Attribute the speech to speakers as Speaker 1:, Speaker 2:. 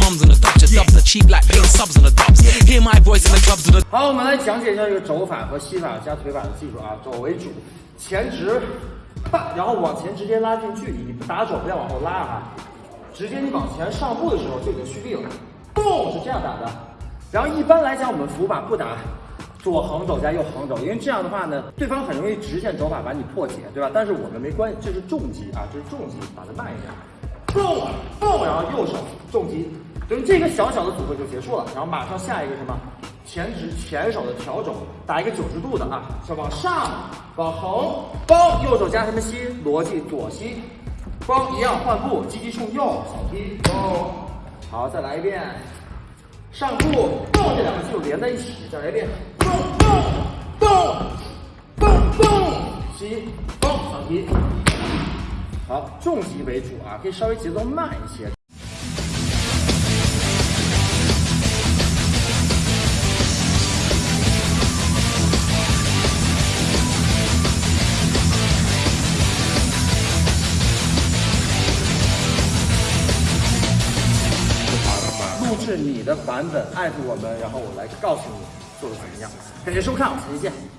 Speaker 1: mums and the dogs just dub the cheap like paying subs on the dubs. Hear my voice in the clubs and the
Speaker 2: 好，我们来讲解一下这个肘法和膝法加腿法的技术啊，肘为主，前直，啪，然后往前直接拉近距离，你打肘不要往后拉啊，直接你往前上步的时候就已经蓄力了，咚是这样打的。然后一般来讲，我们伏法不打左横肘加右横肘，因为这样的话呢，对方很容易直线肘法把你破解，对吧？但是我们没关系，这是重击啊，这是重击，打得慢一点，咚咚，然后右手重击，等于这个小小的组合就结束了。然后马上下一个什么？前直前手的调整，打一个九十度的啊，是往上往横，包右手加什么膝？逻辑左膝，包一样换步，积极冲右，小踢，哦，好，再来一遍。上步，动这两个肌肉连在一起，再来一遍，动动动动动，吸，动小提，好，重击为主啊，可以稍微节奏慢一些。是你的版本，艾特我们，然后我来告诉你做的怎么样。感谢收看，我们下期见。